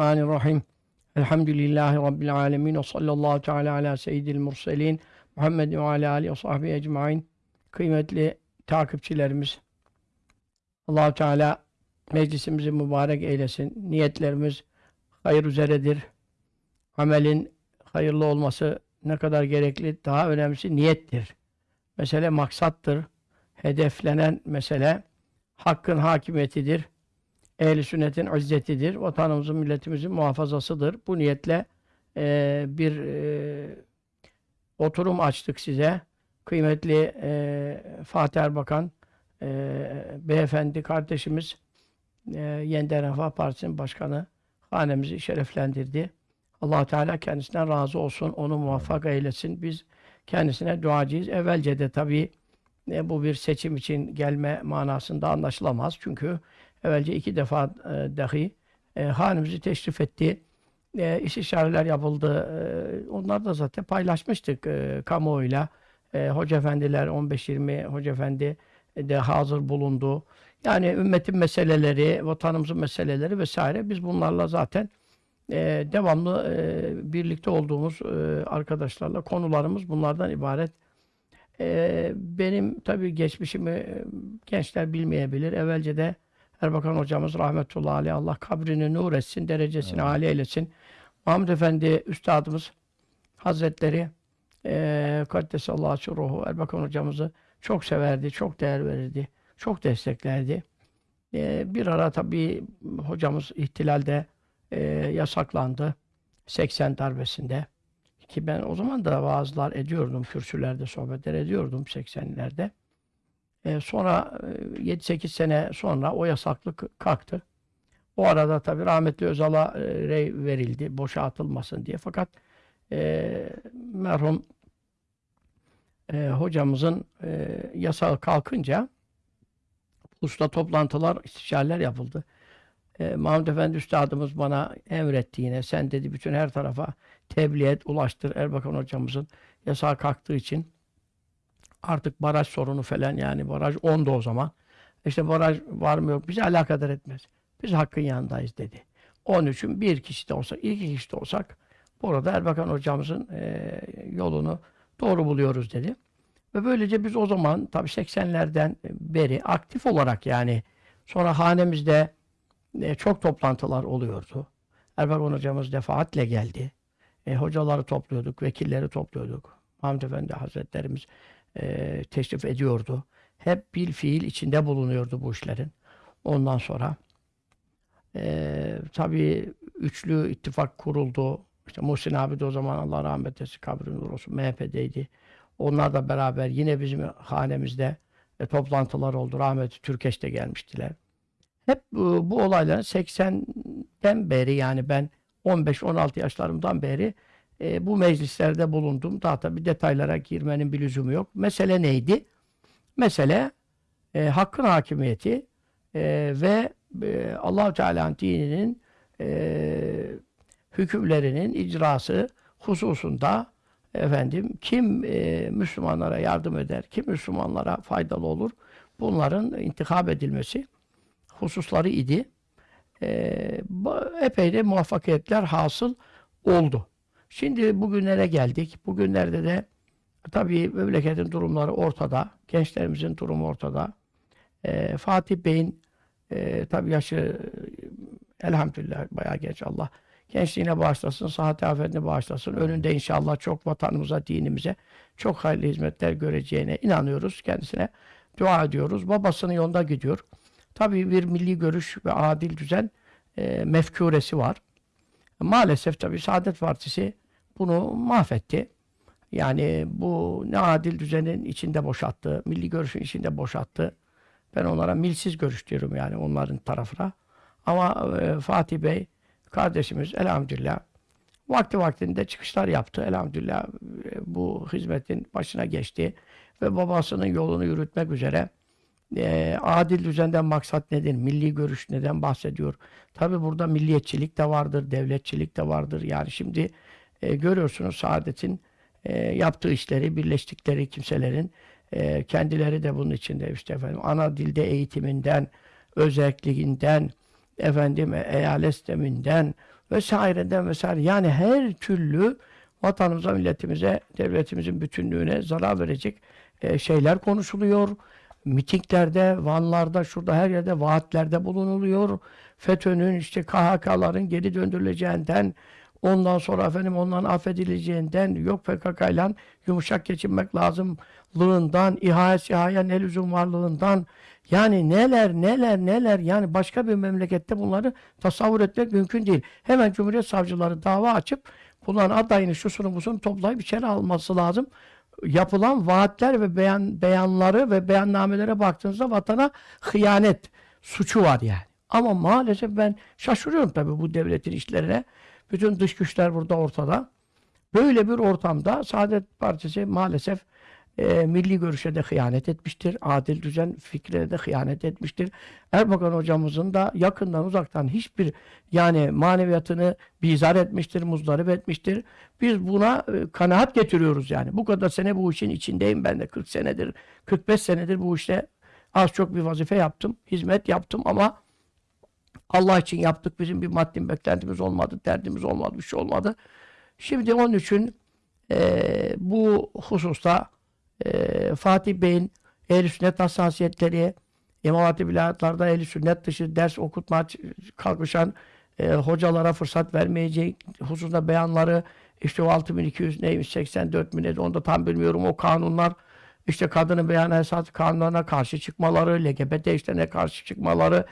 Bismillahirrahmanirrahim. Elhamdülillahi Rabbil alemin. Ve sallallahu teala ala seyyidil murselin. Muhammed ve ala alihi ve sahbihi ecmain. Kıymetli takipçilerimiz. allah Teala meclisimizi mübarek eylesin. Niyetlerimiz hayır üzeredir. Amelin hayırlı olması ne kadar gerekli, daha önemlisi niyettir. Mesele maksattır. Hedeflenen mesele hakkın hakimiyetidir ehl sünnetin izzetidir. Vatanımızın, milletimizin muhafazasıdır. Bu niyetle e, bir e, oturum açtık size. Kıymetli e, Fatih Erbakan e, beyefendi kardeşimiz e, Yeniden Refah Partisi'nin başkanı hanemizi şereflendirdi. allah Teala kendisinden razı olsun. Onu muvaffak eylesin. Biz kendisine duacıyız. Evvelce de tabii e, bu bir seçim için gelme manasında anlaşılamaz. Çünkü evvelce iki defa e, dahi e, hanemizi teşrif etti. E, istişareler yapıldı. E, onlar da zaten paylaşmıştık e, kamuoyuyla. E, hoca efendiler 15-20 hoca efendi de hazır bulundu. Yani ümmetin meseleleri, vatanımızın meseleleri vesaire biz bunlarla zaten e, devamlı e, birlikte olduğumuz e, arkadaşlarla konularımız bunlardan ibaret. E, benim tabii geçmişimi e, gençler bilmeyebilir. Evvelce de Erbakan hocamız rahmetullahi aleyh Allah kabrini nur etsin, derecesini evet. âli eylesin. Muhammed Efendi üstadımız Hazretleri e, Kaddesallahu ruhu Erbakan hocamızı çok severdi, çok değer verirdi, çok desteklerdi. E, bir ara tabii hocamız ihtilalde e, yasaklandı. 80 darbesinde. Ki ben o zaman da vaazlar ediyordum, kürsülerde sohbetler ediyordum 80'lerde. E, sonra 7-8 sene sonra o yasaklık kalktı. O arada tabi rahmetli Özal'a e, rey verildi boşa atılmasın diye. Fakat e, merhum e, hocamızın e, yasağı kalkınca usta toplantılar, istişareler yapıldı. E, Mahmud Efendi Üstadımız bana emretti yine. Sen dedi bütün her tarafa tebliğ et, ulaştır Erbakan hocamızın yasağı kalktığı için artık baraj sorunu falan yani baraj 10'du o zaman. İşte baraj var mı yok bizi alakadar etmez. Biz hakkın yanındayız dedi. Onun için bir kişi de olsak, iki kişi de olsak burada Erbakan hocamızın e, yolunu doğru buluyoruz dedi. Ve böylece biz o zaman tabii 80'lerden beri aktif olarak yani sonra hanemizde e, çok toplantılar oluyordu. Erbakan hocamız defaatle geldi. E, hocaları topluyorduk, vekilleri topluyorduk. Hamd Efendi Hazretlerimiz e, teşrif ediyordu. Hep bil fiil içinde bulunuyordu bu işlerin. Ondan sonra e, tabii üçlü ittifak kuruldu. İşte Muhsin abi de o zaman Allah rahmet etsin kabrin olsun MHP'deydi. Onlar da beraber yine bizim hanemizde e, toplantılar oldu. Rahmeti Türkeş gelmiştiler. Hep bu, bu olayların 80'den beri yani ben 15-16 yaşlarımdan beri e, bu meclislerde bulundum. Daha tabi detaylara girmenin bir lüzumu yok. Mesele neydi? Mesele e, hakkın hakimiyeti e, ve e, allah Teala'nın dininin e, hükümlerinin icrası hususunda efendim kim e, Müslümanlara yardım eder, kim Müslümanlara faydalı olur bunların intikap edilmesi hususları idi. E, epey de muvaffakiyetler hasıl oldu. Şimdi bugünlere geldik. Bugünlerde de tabii memleketin durumları ortada. Gençlerimizin durumu ortada. E, Fatih Bey'in e, tabii yaşı elhamdülillah bayağı genç Allah. Gençliğine bağışlasın, sıhhat afetine bağışlasın. Önünde inşallah çok vatanımıza, dinimize çok hayırlı hizmetler göreceğine inanıyoruz. Kendisine dua ediyoruz. Babasının yolunda gidiyor. Tabii bir milli görüş ve adil düzen e, mefkuresi var. Maalesef tabii Saadet Partisi bunu mahvetti. Yani bu ne adil düzenin içinde boşalttı, milli görüşün içinde boşalttı. Ben onlara milsiz görüş diyorum yani onların tarafına. Ama e, Fatih Bey kardeşimiz elhamdülillah vakti vaktinde çıkışlar yaptı. Elhamdülillah e, bu hizmetin başına geçti ve babasının yolunu yürütmek üzere e, adil düzenden maksat nedir? Milli görüş neden bahsediyor? Tabi burada milliyetçilik de vardır, devletçilik de vardır. Yani şimdi e, görüyorsunuz Saadet'in e, yaptığı işleri, birleştikleri kimselerin e, kendileri de bunun içinde işte efendim ana dilde eğitiminden, özelliğinden, efendim eyalet sisteminden, vesaireden vesaire. Yani her türlü vatanımıza, milletimize, devletimizin bütünlüğüne zarar verecek e, şeyler konuşuluyor. Mitinglerde, vanlarda, şurada her yerde vaatlerde bulunuluyor. FETÖ'nün işte KHK'ların geri döndürüleceğinden, ondan sonra efendim onların affedileceğinden, yok PKK'yla yumuşak geçinmek lazımlığından, İHA SİHA'ya ne lüzum varlığından, yani neler neler neler yani başka bir memlekette bunları tasavvur etmek mümkün değil. Hemen Cumhuriyet Savcıları dava açıp bunların adayını şusunu busunu toplayıp içeri alması lazım. Yapılan vaatler ve beyan, beyanları ve beyannamelere baktığınızda vatana hıyanet suçu var yani. Ama maalesef ben şaşırıyorum tabii bu devletin işlerine. Bütün dış güçler burada ortada. Böyle bir ortamda Saadet Partisi maalesef e, milli görüşe de hıyanet etmiştir. Adil düzen fikrine de hıyanet etmiştir. Erbakan hocamızın da yakından uzaktan hiçbir yani maneviyatını bizar etmiştir, muzdarip etmiştir. Biz buna e, kanaat getiriyoruz yani. Bu kadar sene bu işin içindeyim ben de 40 senedir, 45 senedir bu işte az çok bir vazife yaptım, hizmet yaptım ama Allah için yaptık. Bizim bir maddi beklentimiz olmadı, derdimiz olmadı, bir şey olmadı. Şimdi onun için e, bu hususta e, Fatih Bey'in ehl sünnet hassasiyetleri, İmam Hatip vilayetlarda ehl sünnet dışı ders okutma kalkışan e, hocalara fırsat vermeyeceği hususunda beyanları işte o 6200 neymiş 84 mi neydi onu da tam bilmiyorum o kanunlar işte kadının beyan esas kanunlarına karşı çıkmaları, LGBT işlerine karşı çıkmaları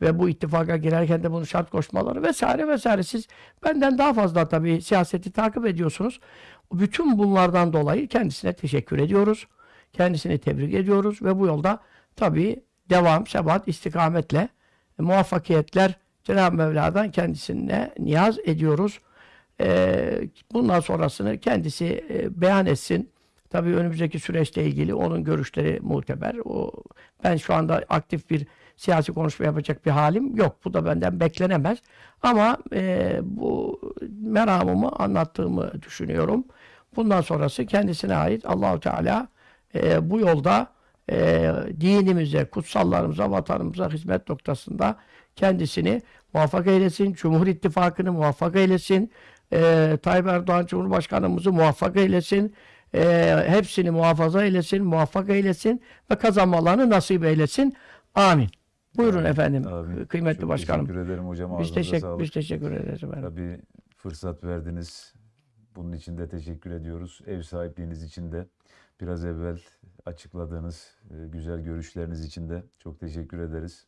ve bu ittifaka girerken de bunu şart koşmaları vesaire vesaire. Siz benden daha fazla tabii siyaseti takip ediyorsunuz. Bütün bunlardan dolayı kendisine teşekkür ediyoruz. Kendisini tebrik ediyoruz ve bu yolda tabii devam, sebat, istikametle e, muvaffakiyetler Cenab-ı Mevla'dan kendisine niyaz ediyoruz. Ee, bundan sonrasını kendisi e, beyan etsin. Tabii önümüzdeki süreçle ilgili onun görüşleri muteber. O, ben şu anda aktif bir siyasi konuşma yapacak bir halim yok. Bu da benden beklenemez. Ama e, bu meramımı anlattığımı düşünüyorum. Bundan sonrası kendisine ait Allahu Teala e, bu yolda e, dinimize, kutsallarımıza, vatanımıza hizmet noktasında kendisini muvaffak eylesin. Cumhur İttifakı'nı muvaffak eylesin. E, Tayyip Erdoğan Cumhurbaşkanımızı muvaffak eylesin. E, hepsini muhafaza eylesin, muvaffak eylesin ve kazanmalarını nasip eylesin. Amin. Buyurun Amin. efendim. Amin. Kıymetli Çok başkanım. Teşekkür ederim hocam. Biz sağlık. biz teşekkür ederiz efendim. Tabii fırsat verdiniz. Bunun için de teşekkür ediyoruz. Ev sahipliğiniz için de biraz evvel açıkladığınız e, güzel görüşleriniz için de çok teşekkür ederiz.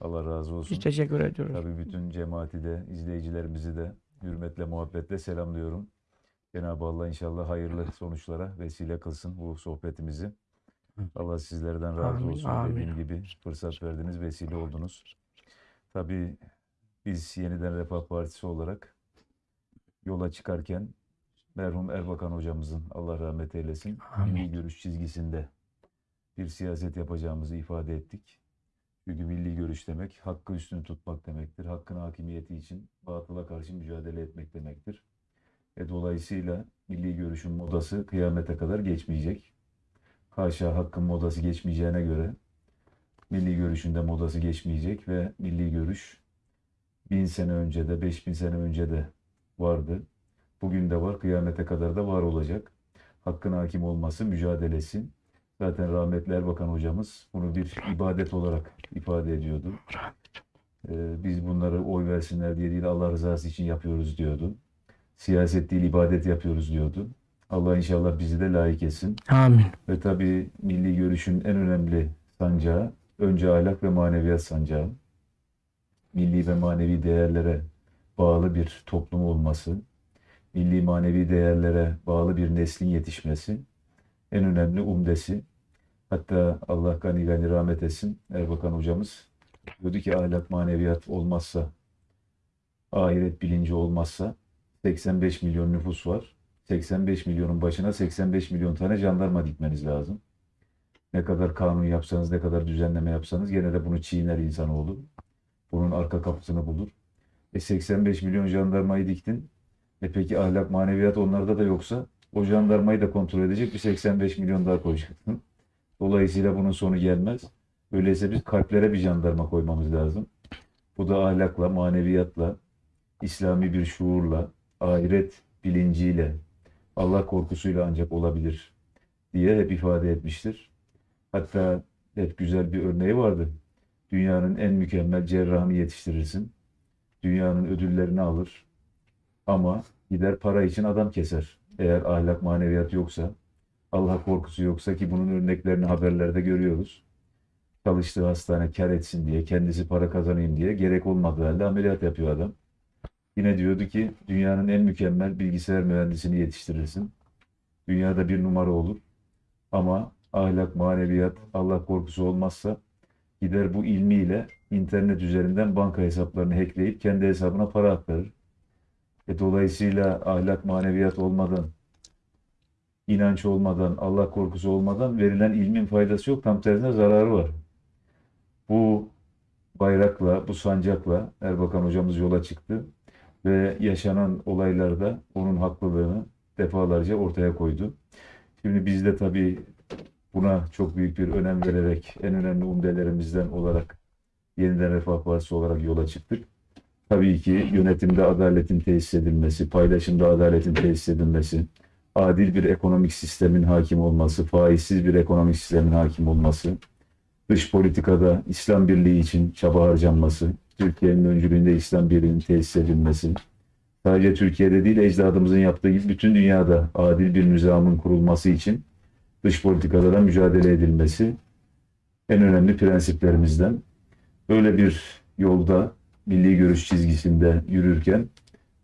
Allah razı olsun. Biz teşekkür ediyoruz. Tabii bütün cemaati de, izleyicilerimizi de hürmetle, muhabbetle selamlıyorum. Cenab-ı Allah inşallah hayırlı sonuçlara vesile kılsın bu sohbetimizi. Allah sizlerden razı Amin, olsun. amin. Dediğim gibi fırsat verdiniz, vesile oldunuz. Tabii biz yeniden Refah Partisi olarak yola çıkarken merhum Erbakan hocamızın Allah rahmet eylesin milli görüş çizgisinde bir siyaset yapacağımızı ifade ettik. Çünkü milli görüş demek hakkı üstün tutmak demektir. Hakkın hakimiyeti için batıla karşı mücadele etmek demektir. E dolayısıyla milli görüşün modası kıyamete kadar geçmeyecek. Haşa hakkın modası geçmeyeceğine göre milli görüşün de modası geçmeyecek ve milli görüş bin sene önce de beş bin sene önce de vardı. Bugün de var, kıyamete kadar da var olacak. Hakkın hakim olması mücadelesi. Zaten rahmetli Erbakan hocamız bunu bir ibadet olarak ifade ediyordu. Ee, biz bunları oy versinler diye değil Allah rızası için yapıyoruz diyordu. Siyaset değil ibadet yapıyoruz diyordu. Allah inşallah bizi de layık etsin. Amin. Ve tabii milli görüşün en önemli sancağı önce ahlak ve maneviyat sancağı. Milli ve manevi değerlere bağlı bir toplum olması, milli manevi değerlere bağlı bir neslin yetişmesi en önemli umdesi. Hatta Allah gani gani rahmet etsin Erbakan hocamız diyordu ki ahlak maneviyat olmazsa, ahiret bilinci olmazsa 85 milyon nüfus var. 85 milyonun başına 85 milyon tane jandarma dikmeniz lazım. Ne kadar kanun yapsanız, ne kadar düzenleme yapsanız gene de bunu çiğner insanoğlu. Bunun arka kapısını bulur. E 85 milyon jandarmayı diktin. E peki ahlak, maneviyat onlarda da yoksa o jandarmayı da kontrol edecek bir 85 milyon daha koyacaksın. Dolayısıyla bunun sonu gelmez. Öyleyse biz kalplere bir jandarma koymamız lazım. Bu da ahlakla, maneviyatla, İslami bir şuurla, ahiret bilinciyle, Allah korkusuyla ancak olabilir diye hep ifade etmiştir. Hatta hep güzel bir örneği vardı. Dünyanın en mükemmel cerrahını yetiştirirsin. Dünyanın ödüllerini alır. Ama gider para için adam keser. Eğer ahlak maneviyat yoksa, Allah korkusu yoksa ki bunun örneklerini haberlerde görüyoruz. Çalıştığı hastane kar etsin diye, kendisi para kazanayım diye gerek olmadığı halde ameliyat yapıyor adam. Yine diyordu ki dünyanın en mükemmel bilgisayar mühendisini yetiştirirsin. Dünyada bir numara olur. Ama ahlak, maneviyat, Allah korkusu olmazsa gider bu ilmiyle internet üzerinden banka hesaplarını hackleyip kendi hesabına para aktarır. E dolayısıyla ahlak, maneviyat olmadan, inanç olmadan, Allah korkusu olmadan verilen ilmin faydası yok. Tam tersine zararı var. Bu bayrakla, bu sancakla Erbakan hocamız yola çıktı ve yaşanan olaylarda onun haklılığını defalarca ortaya koydu. Şimdi biz de tabii buna çok büyük bir önem vererek en önemli umdelerimizden olarak Yeniden Refah Partisi olarak yola çıktık. Tabii ki yönetimde adaletin tesis edilmesi, paylaşımda adaletin tesis edilmesi, adil bir ekonomik sistemin hakim olması, faizsiz bir ekonomik sistemin hakim olması, dış politikada İslam birliği için çaba harcanması, Türkiye'nin öncülüğünde İslam birliğinin tesis edilmesi, sadece Türkiye'de değil ecdadımızın yaptığı gibi bütün dünyada adil bir nizamın kurulması için dış politikada da mücadele edilmesi en önemli prensiplerimizden. Böyle bir yolda milli görüş çizgisinde yürürken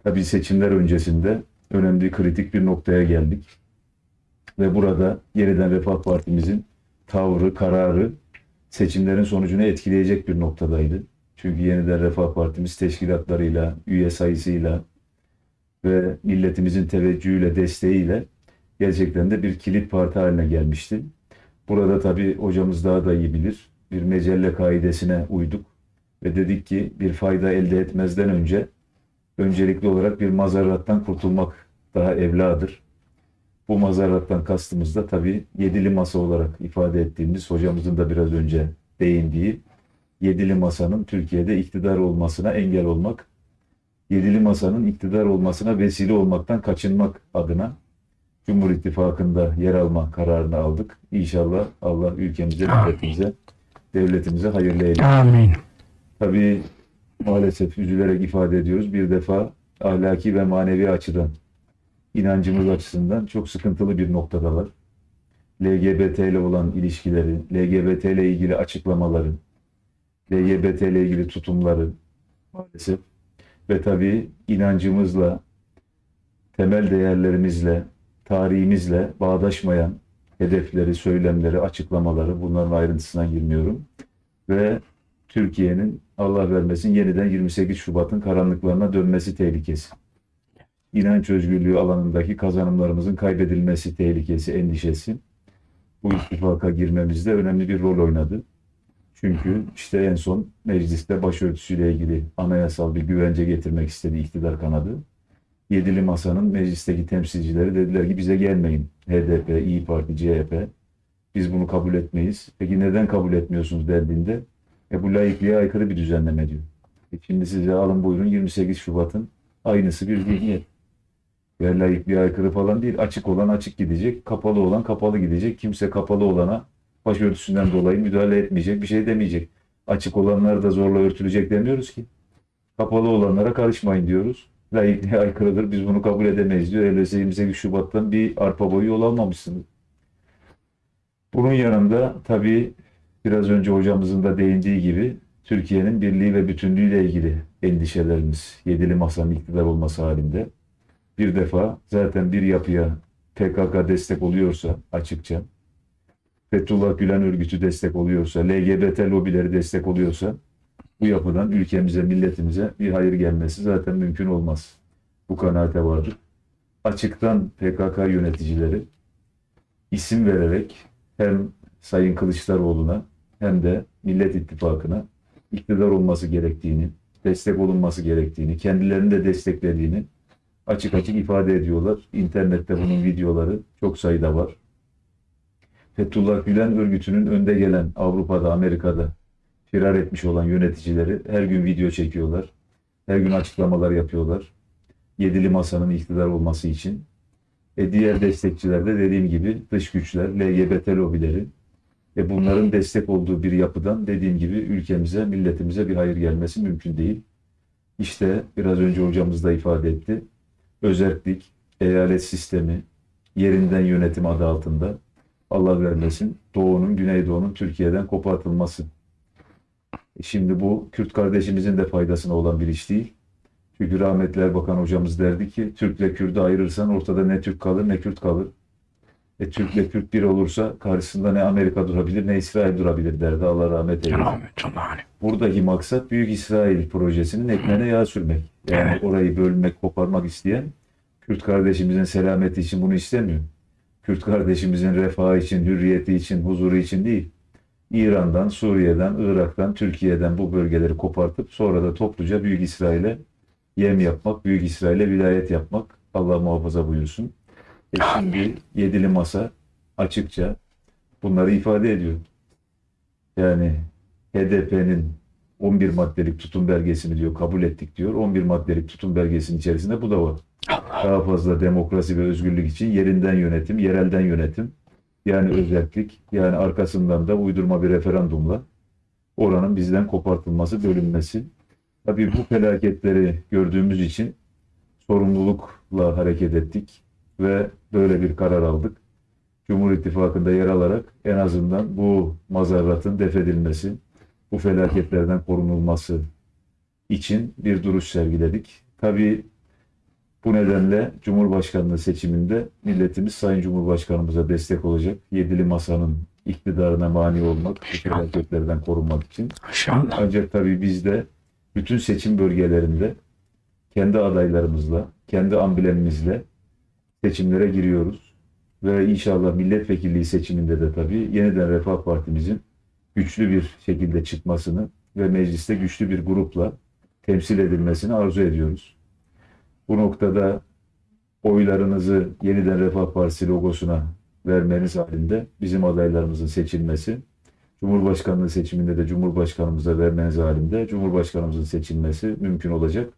tabii seçimler öncesinde önemli kritik bir noktaya geldik. Ve burada yeniden Refah Partimizin tavrı, kararı seçimlerin sonucunu etkileyecek bir noktadaydı. Çünkü yeniden Refah Partimiz teşkilatlarıyla, üye sayısıyla ve milletimizin teveccühüyle, desteğiyle gerçekten de bir kilit parti haline gelmişti. Burada tabii hocamız daha da iyi bilir. Bir mecelle kaidesine uyduk ve dedik ki bir fayda elde etmezden önce öncelikli olarak bir mazarrattan kurtulmak daha evladır. Bu mazarrattan kastımız da tabii yedili masa olarak ifade ettiğimiz hocamızın da biraz önce değindiği yedili masanın Türkiye'de iktidar olmasına engel olmak, yedili masanın iktidar olmasına vesile olmaktan kaçınmak adına Cumhur İttifakı'nda yer alma kararını aldık. İnşallah Allah ülkemize, milletimize, devletimize hayırlı eylesin. Amin. Tabii maalesef üzülerek ifade ediyoruz. Bir defa ahlaki ve manevi açıdan, inancımız açısından çok sıkıntılı bir noktadalar. LGBT ile olan ilişkileri, LGBT ile ilgili açıklamaları, LGBT ile ilgili tutumları maalesef ve tabii inancımızla, temel değerlerimizle, tarihimizle bağdaşmayan hedefleri, söylemleri, açıklamaları bunların ayrıntısına girmiyorum. Ve Türkiye'nin Allah vermesin yeniden 28 Şubat'ın karanlıklarına dönmesi tehlikesi. İnanç özgürlüğü alanındaki kazanımlarımızın kaybedilmesi tehlikesi, endişesi bu ittifaka girmemizde önemli bir rol oynadı. Çünkü işte en son mecliste başörtüsüyle ilgili anayasal bir güvence getirmek istedi iktidar kanadı. Yedili Masa'nın meclisteki temsilcileri dediler ki bize gelmeyin. HDP, İyi Parti, CHP. Biz bunu kabul etmeyiz. Peki neden kabul etmiyorsunuz dendiğinde e bu laikliğe aykırı bir düzenleme diyor. E şimdi size alın buyurun 28 Şubat'ın aynısı bir zihniyet. Ve laikliğe aykırı falan değil. Açık olan açık gidecek, kapalı olan kapalı gidecek. Kimse kapalı olana başörtüsünden dolayı müdahale etmeyecek, bir şey demeyecek. Açık olanlar da zorla örtülecek demiyoruz ki. Kapalı olanlara karışmayın diyoruz. Laikliğe aykırıdır, biz bunu kabul edemeyiz diyor. Öyleyse 28 Şubat'tan bir arpa boyu yol almamışsınız. Bunun yanında tabii biraz önce hocamızın da değindiği gibi Türkiye'nin birliği ve bütünlüğüyle ilgili endişelerimiz yedili masanın iktidar olması halinde. Bir defa zaten bir yapıya PKK destek oluyorsa açıkça, Fethullah Gülen örgütü destek oluyorsa, LGBT lobileri destek oluyorsa bu yapıdan ülkemize, milletimize bir hayır gelmesi zaten mümkün olmaz. Bu kanaate vardır. Açıktan PKK yöneticileri isim vererek hem Sayın Kılıçdaroğlu'na hem de Millet İttifakı'na iktidar olması gerektiğini, destek olunması gerektiğini, kendilerini de desteklediğini açık açık ifade ediyorlar. İnternette bunun videoları çok sayıda var. Fethullah Gülen örgütünün önde gelen Avrupa'da, Amerika'da firar etmiş olan yöneticileri her gün video çekiyorlar. Her gün açıklamalar yapıyorlar. Yedili masanın iktidar olması için. E diğer destekçiler de dediğim gibi dış güçler, LGBT lobileri. E bunların destek olduğu bir yapıdan dediğim gibi ülkemize, milletimize bir hayır gelmesi mümkün değil. İşte biraz önce hocamız da ifade etti. Özerklik, eyalet sistemi, yerinden yönetim adı altında Allah vermesin Doğu'nun, Güneydoğu'nun Türkiye'den kopartılması. E Şimdi bu Kürt kardeşimizin de faydasına olan bir iş değil. Çünkü rahmetli Erbakan hocamız derdi ki Türk'le Kürt'ü ayırırsan ortada ne Türk kalır ne Kürt kalır. E Türk'le Kürt bir olursa karşısında ne Amerika durabilir ne İsrail durabilir derdi. Allah rahmet eylesin. Buradaki maksat Büyük İsrail projesinin ekmeğine yağ sürmek. Yani Evet. orayı bölmek, koparmak isteyen Kürt kardeşimizin selameti için bunu istemiyor. Kürt kardeşimizin refahı için, hürriyeti için, huzuru için değil. İran'dan, Suriye'den, Irak'tan, Türkiye'den bu bölgeleri kopartıp sonra da topluca Büyük İsrail'e yem yapmak, Büyük İsrail'e vilayet yapmak Allah muhafaza buyursun. E şimdi yedili masa açıkça bunları ifade ediyor. Yani HDP'nin 11 maddelik tutum belgesini diyor kabul ettik diyor. 11 maddelik tutum belgesinin içerisinde bu da var. Daha fazla demokrasi ve özgürlük için yerinden yönetim, yerelden yönetim yani özellik yani arkasından da uydurma bir referandumla oranın bizden kopartılması, bölünmesi. Tabii bu felaketleri gördüğümüz için sorumlulukla hareket ettik ve böyle bir karar aldık. Cumhur İttifakı'nda yer alarak en azından bu mazarratın defedilmesi, bu felaketlerden korunulması için bir duruş sergiledik. Tabii bu nedenle Cumhurbaşkanlığı seçiminde milletimiz Sayın Cumhurbaşkanımıza destek olacak. Yedili Masa'nın iktidarına mani olmak, felaketlerden korunmak için. İnşallah. Ancak tabii biz de bütün seçim bölgelerinde kendi adaylarımızla, kendi amblemimizle seçimlere giriyoruz. Ve inşallah milletvekilliği seçiminde de tabii yeniden Refah Partimizin güçlü bir şekilde çıkmasını ve mecliste güçlü bir grupla temsil edilmesini arzu ediyoruz. Bu noktada oylarınızı yeniden Refah Partisi logosuna vermeniz halinde bizim adaylarımızın seçilmesi, Cumhurbaşkanlığı seçiminde de Cumhurbaşkanımıza vermeniz halinde Cumhurbaşkanımızın seçilmesi mümkün olacak.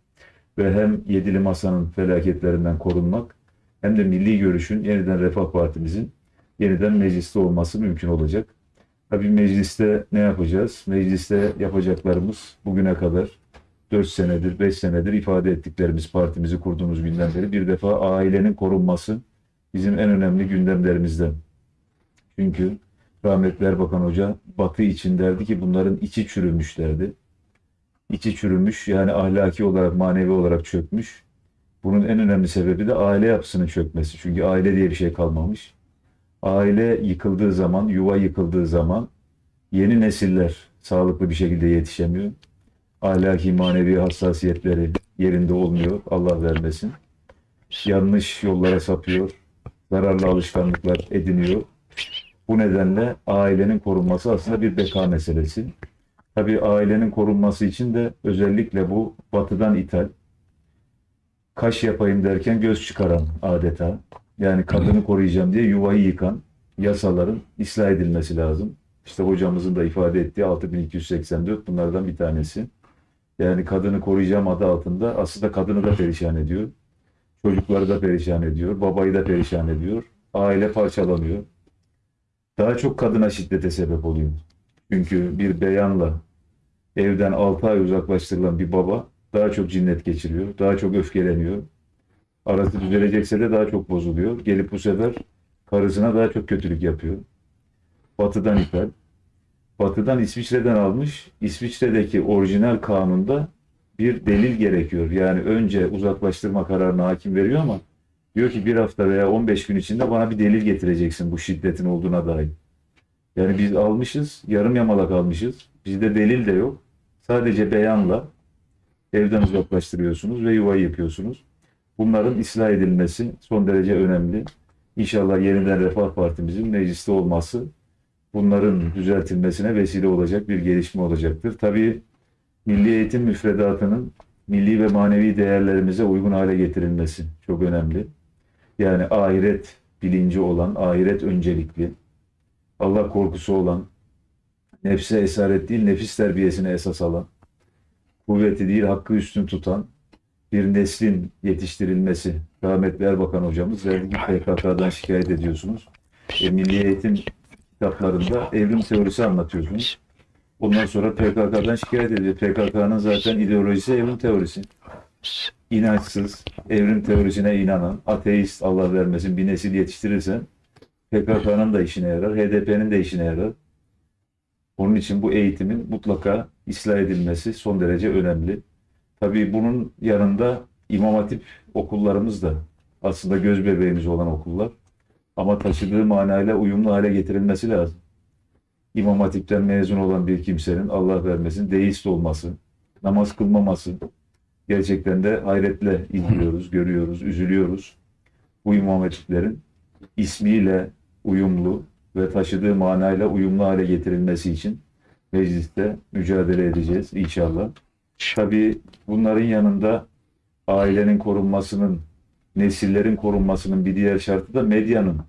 Ve hem Yedili Masa'nın felaketlerinden korunmak hem de milli görüşün yeniden Refah Partimizin yeniden mecliste olması mümkün olacak. Tabii mecliste ne yapacağız? Mecliste yapacaklarımız bugüne kadar 4 senedir, 5 senedir ifade ettiklerimiz partimizi kurduğumuz günden beri bir defa ailenin korunması bizim en önemli gündemlerimizden. Çünkü rahmetli Erbakan Hoca Batı için derdi ki bunların içi çürümüş derdi. İçi çürümüş yani ahlaki olarak, manevi olarak çökmüş. Bunun en önemli sebebi de aile yapısının çökmesi. Çünkü aile diye bir şey kalmamış. Aile yıkıldığı zaman, yuva yıkıldığı zaman yeni nesiller sağlıklı bir şekilde yetişemiyor. Ahlaki manevi hassasiyetleri yerinde olmuyor. Allah vermesin. Yanlış yollara sapıyor. Zararlı alışkanlıklar ediniyor. Bu nedenle ailenin korunması aslında bir beka meselesi. Tabii ailenin korunması için de özellikle bu batıdan ithal, kaş yapayım derken göz çıkaran adeta. Yani kadını koruyacağım diye yuvayı yıkan yasaların ıslah edilmesi lazım. İşte hocamızın da ifade ettiği 6284 bunlardan bir tanesi. Yani kadını koruyacağım adı altında aslında kadını da perişan ediyor. Çocukları da perişan ediyor. Babayı da perişan ediyor. Aile parçalanıyor. Daha çok kadına şiddete sebep oluyor. Çünkü bir beyanla evden 6 ay uzaklaştırılan bir baba daha çok cinnet geçiriyor. Daha çok öfkeleniyor. Arası düzelecekse de daha çok bozuluyor. Gelip bu sefer karısına daha çok kötülük yapıyor. Batı'dan ithal. Batı'dan İsviçre'den almış. İsviçre'deki orijinal kanunda bir delil gerekiyor. Yani önce uzaklaştırma kararını hakim veriyor ama diyor ki bir hafta veya 15 gün içinde bana bir delil getireceksin bu şiddetin olduğuna dair. Yani biz almışız, yarım yamalak almışız. Bizde delil de yok. Sadece beyanla evden uzaklaştırıyorsunuz ve yuvayı yıkıyorsunuz. Bunların ıslah edilmesi son derece önemli. İnşallah yeniden Refah Partimizin mecliste olması bunların düzeltilmesine vesile olacak bir gelişme olacaktır. Tabii milli eğitim müfredatının milli ve manevi değerlerimize uygun hale getirilmesi çok önemli. Yani ahiret bilinci olan, ahiret öncelikli, Allah korkusu olan, nefse esaret değil nefis terbiyesine esas alan, kuvveti değil hakkı üstün tutan bir neslin yetiştirilmesi. Rahmetli Erbakan hocamız derdi ki PKK'dan şikayet ediyorsunuz. E, Milli Eğitim kitaplarında evrim teorisi anlatıyorsunuz. Ondan sonra PKK'dan şikayet ediyor. PKK'nın zaten ideolojisi evrim teorisi. İnançsız, evrim teorisine inanan, ateist Allah vermesin bir nesil yetiştirirsen PKK'nın da işine yarar, HDP'nin de işine yarar. Onun için bu eğitimin mutlaka ıslah edilmesi son derece önemli. Tabii bunun yanında İmam Hatip okullarımız da aslında göz bebeğimiz olan okullar. Ama taşıdığı manayla uyumlu hale getirilmesi lazım. İmam Hatip'ten mezun olan bir kimsenin Allah vermesin deist olması, namaz kılmaması gerçekten de hayretle izliyoruz, görüyoruz, üzülüyoruz. Bu İmam Hatiplerin ismiyle uyumlu ve taşıdığı manayla uyumlu hale getirilmesi için mecliste mücadele edeceğiz inşallah. Tabii bunların yanında ailenin korunmasının, nesillerin korunmasının bir diğer şartı da medyanın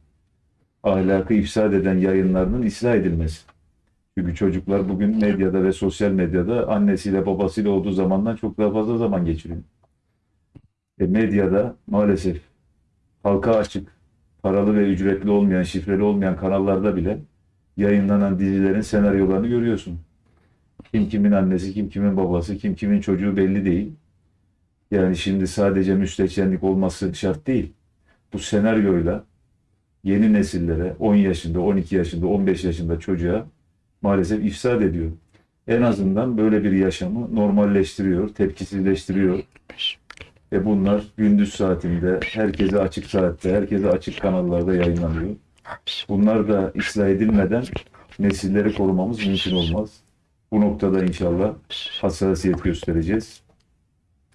ahlakı ifsad eden yayınlarının ıslah edilmesi. Çünkü çocuklar bugün medyada ve sosyal medyada annesiyle babasıyla olduğu zamandan çok daha fazla zaman geçiriyor. E medyada maalesef halka açık, paralı ve ücretli olmayan, şifreli olmayan kanallarda bile yayınlanan dizilerin senaryolarını görüyorsun. Kim kimin annesi, kim kimin babası, kim kimin çocuğu belli değil. Yani şimdi sadece müstehcenlik olması şart değil. Bu senaryoyla yeni nesillere 10 yaşında, 12 yaşında, 15 yaşında çocuğa maalesef ifsad ediyor. En azından böyle bir yaşamı normalleştiriyor, tepkisizleştiriyor. Ve bunlar gündüz saatinde, herkese açık saatte, herkese açık kanallarda yayınlanıyor. Bunlar da ıslah edilmeden nesilleri korumamız mümkün olmaz. Bu noktada inşallah hassasiyet göstereceğiz.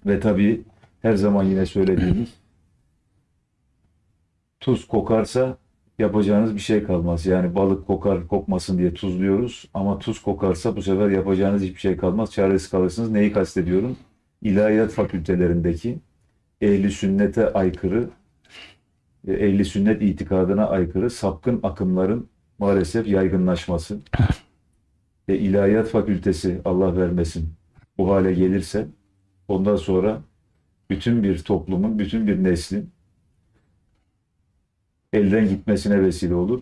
Ve tabii her zaman yine söylediğimiz tuz kokarsa yapacağınız bir şey kalmaz. Yani balık kokar kokmasın diye tuzluyoruz ama tuz kokarsa bu sefer yapacağınız hiçbir şey kalmaz. Çaresiz kalırsınız. Neyi kastediyorum? İlahiyat fakültelerindeki ehli sünnete aykırı, ehli sünnet itikadına aykırı sapkın akımların maalesef yaygınlaşması ve ilahiyat fakültesi Allah vermesin bu hale gelirse ondan sonra bütün bir toplumun, bütün bir neslin elden gitmesine vesile olur.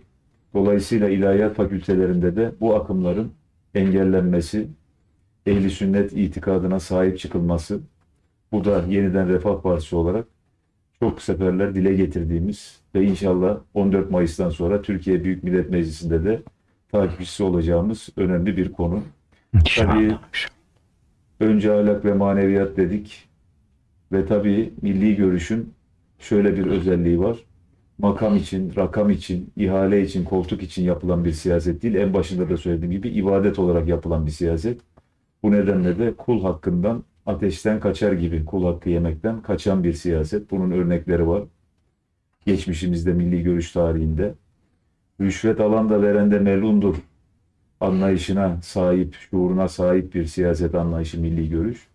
Dolayısıyla ilahiyat fakültelerinde de bu akımların engellenmesi, ehli sünnet itikadına sahip çıkılması, bu da yeniden Refah Partisi olarak çok seferler dile getirdiğimiz ve inşallah 14 Mayıs'tan sonra Türkiye Büyük Millet Meclisi'nde de takipçisi olacağımız önemli bir konu. Tabii önce ahlak ve maneviyat dedik ve tabii milli görüşün şöyle bir özelliği var. Makam için, rakam için, ihale için, koltuk için yapılan bir siyaset değil. En başında da söylediğim gibi ibadet olarak yapılan bir siyaset. Bu nedenle de kul hakkından ateşten kaçar gibi kul hakkı yemekten kaçan bir siyaset. Bunun örnekleri var. Geçmişimizde milli görüş tarihinde. Rüşvet alan da veren de melundur anlayışına sahip, şuuruna sahip bir siyaset anlayışı milli görüş.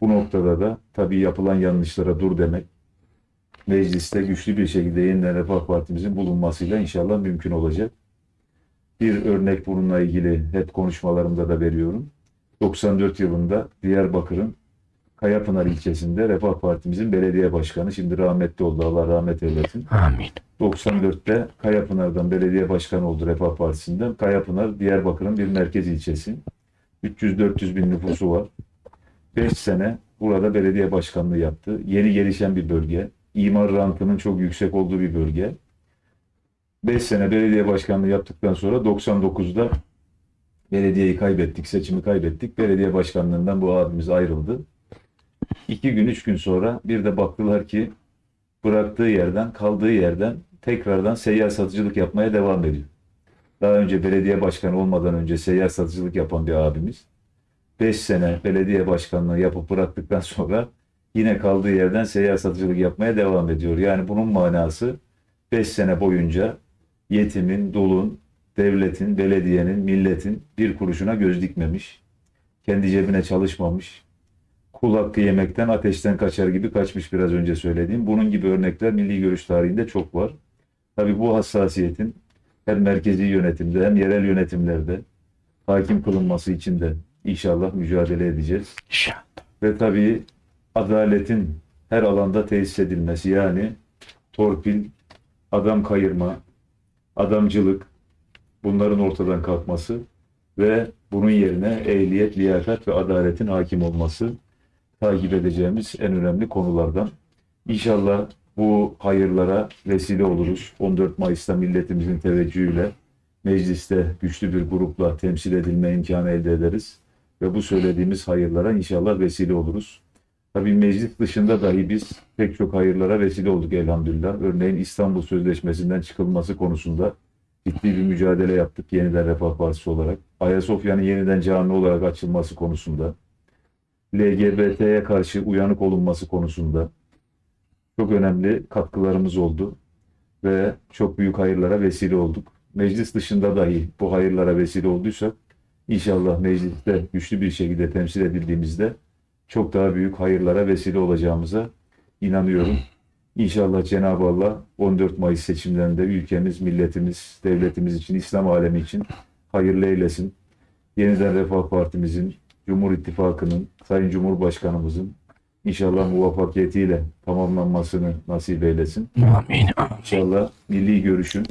Bu noktada da tabii yapılan yanlışlara dur demek, mecliste güçlü bir şekilde yeniden Refah Partimizin bulunmasıyla inşallah mümkün olacak. Bir örnek bununla ilgili hep konuşmalarımda da veriyorum. 94 yılında Diyarbakır'ın Kayapınar ilçesinde Refah Partimizin belediye başkanı, şimdi rahmetli oldu Allah rahmet eylesin. Amin. 94'te Kayapınar'dan belediye başkanı oldu Refah Partisi'nden. Kayapınar Diyarbakır'ın bir merkez ilçesi. 300-400 bin nüfusu var. 5 sene burada belediye başkanlığı yaptı. Yeni gelişen bir bölge. İmar rantının çok yüksek olduğu bir bölge. 5 sene belediye başkanlığı yaptıktan sonra 99'da belediyeyi kaybettik, seçimi kaybettik. Belediye başkanlığından bu abimiz ayrıldı. İki gün, üç gün sonra bir de baktılar ki bıraktığı yerden, kaldığı yerden tekrardan seyyar satıcılık yapmaya devam ediyor. Daha önce belediye başkanı olmadan önce seyyar satıcılık yapan bir abimiz. 5 sene belediye başkanlığı yapıp bıraktıktan sonra yine kaldığı yerden seyyar satıcılık yapmaya devam ediyor. Yani bunun manası 5 sene boyunca yetimin, dulun, devletin, belediyenin, milletin bir kuruşuna göz dikmemiş. Kendi cebine çalışmamış. Kul hakkı yemekten ateşten kaçar gibi kaçmış biraz önce söylediğim. Bunun gibi örnekler milli görüş tarihinde çok var. Tabii bu hassasiyetin hem merkezi yönetimde hem yerel yönetimlerde hakim kılınması için de inşallah mücadele edeceğiz. İnşallah. Ve tabii adaletin her alanda tesis edilmesi yani torpil, adam kayırma, adamcılık bunların ortadan kalkması ve bunun yerine ehliyet, liyakat ve adaletin hakim olması takip edeceğimiz en önemli konulardan. İnşallah bu hayırlara vesile oluruz. 14 Mayıs'ta milletimizin teveccühüyle mecliste güçlü bir grupla temsil edilme imkanı elde ederiz. Ve bu söylediğimiz hayırlara inşallah vesile oluruz. Tabii meclis dışında dahi biz pek çok hayırlara vesile olduk elhamdülillah. Örneğin İstanbul Sözleşmesi'nden çıkılması konusunda ciddi bir mücadele yaptık yeniden Refah Partisi olarak. Ayasofya'nın yeniden cami olarak açılması konusunda, LGBT'ye karşı uyanık olunması konusunda çok önemli katkılarımız oldu ve çok büyük hayırlara vesile olduk. Meclis dışında dahi bu hayırlara vesile olduysak inşallah mecliste güçlü bir şekilde temsil edildiğimizde çok daha büyük hayırlara vesile olacağımıza inanıyorum. İnşallah Cenab-ı Allah 14 Mayıs seçimlerinde ülkemiz, milletimiz, devletimiz için, İslam alemi için hayırlı eylesin. Yeniden Refah Partimizin, Cumhur İttifakı'nın, Sayın Cumhurbaşkanımızın inşallah muvaffakiyetiyle tamamlanmasını nasip eylesin. Amin. İnşallah milli görüşün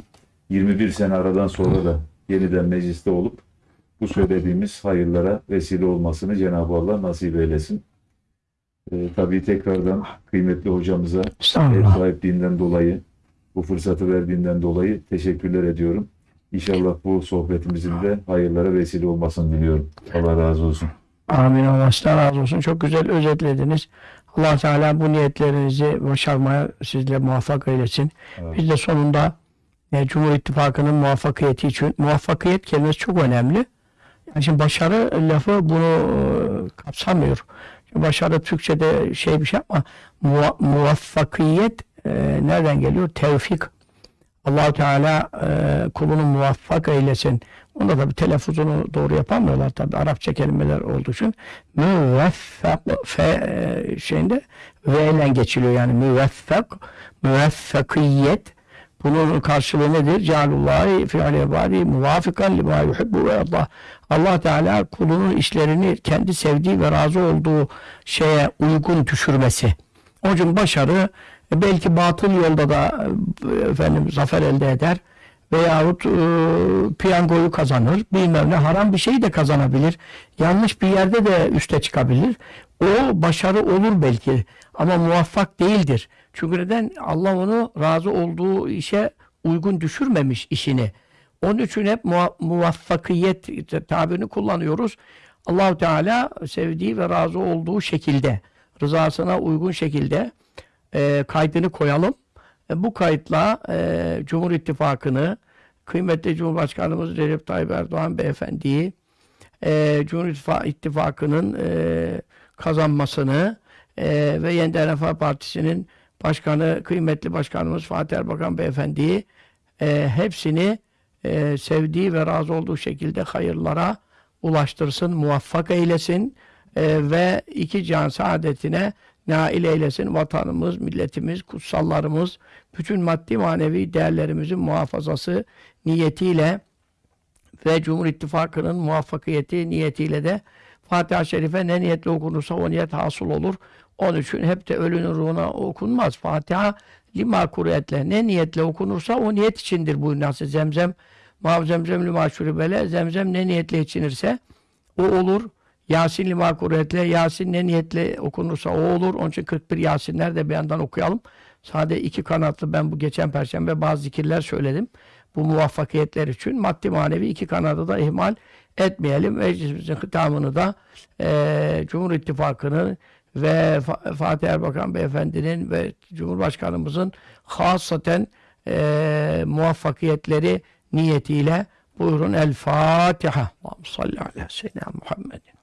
21 sene aradan sonra da yeniden mecliste olup bu söylediğimiz hayırlara vesile olmasını Cenab-ı Allah nasip eylesin. Ee, tabii tekrardan kıymetli hocamıza ev sahipliğinden dolayı, bu fırsatı verdiğinden dolayı teşekkürler ediyorum. İnşallah bu sohbetimizin de hayırlara vesile olmasını diliyorum. Allah razı olsun. Amin. Allah sizden razı olsun. Çok güzel özetlediniz. allah Teala bu niyetlerinizi başarmaya sizle muvaffak eylesin. Evet. Biz de sonunda e, Cumhur İttifakı'nın muvaffakiyeti için muvaffakiyet kelimesi çok önemli. Yani şimdi başarı lafı bunu e, kapsamıyor. Şimdi başarı Türkçe'de şey bir şey ama muva- muvaffakiyet e, nereden geliyor? Tevfik. allah Teala e, kulunu muvaffak eylesin. Onda tabi telaffuzunu doğru yapamıyorlar tabi Arapça kelimeler olduğu için. Müveffak fe şeyinde V ile geçiliyor yani müveffak müveffakiyet bunun karşılığı nedir? Cealullahi fi'ale ibadi muvafikan lima yuhibbu ve Allah. Allah Teala kulunun işlerini kendi sevdiği ve razı olduğu şeye uygun düşürmesi. Onun için başarı e, belki batıl yolda da e, efendim zafer elde eder veyahut e, piyangoyu kazanır. Bilmem ne haram bir şey de kazanabilir. Yanlış bir yerde de üste çıkabilir. O başarı olur belki ama muvaffak değildir. Çünkü neden? Allah onu razı olduğu işe uygun düşürmemiş işini. Onun için hep muva- muvaffakiyet tabirini kullanıyoruz. Allahu Teala sevdiği ve razı olduğu şekilde, rızasına uygun şekilde e, kaydını koyalım. E, bu kayıtla e, Cumhur İttifakı'nı, kıymetli Cumhurbaşkanımız Recep Tayyip Erdoğan Beyefendi'yi, e, Cumhur İttifa- İttifakı'nın e, kazanmasını e, ve Yeniden Refah Partisi'nin başkanı, kıymetli başkanımız Fatih Erbakan Beyefendi'yi e, hepsini e, sevdiği ve razı olduğu şekilde hayırlara ulaştırsın, muvaffak eylesin e, ve iki can saadetine nail eylesin. Vatanımız, milletimiz, kutsallarımız, bütün maddi manevi değerlerimizin muhafazası niyetiyle ve Cumhur İttifakı'nın muvaffakiyeti niyetiyle de Fatiha-i Şerife ne niyetle okunursa o niyet hasıl olur. Onun için hep de ölünün ruhuna okunmaz. Fatiha lima kuretle ne niyetle okunursa o niyet içindir bu nasıl zemzem mav zemzem lima şuribele zemzem ne niyetle içinirse o olur. Yasin lima kuretle Yasin ne niyetle okunursa o olur. Onun için 41 Yasinler de bir yandan okuyalım. Sade iki kanatlı ben bu geçen perşembe bazı zikirler söyledim. Bu muvaffakiyetler için maddi manevi iki kanadı da ihmal etmeyelim. Meclisimizin hitamını da eee Cumhur İttifakı'nın ve Fa- Fatih Erbakan Beyefendi'nin ve Cumhurbaşkanımızın hasaten eee muvaffakiyetleri niyetiyle buyurun El Fatiha. Salli ala seyyidina Muhammedin.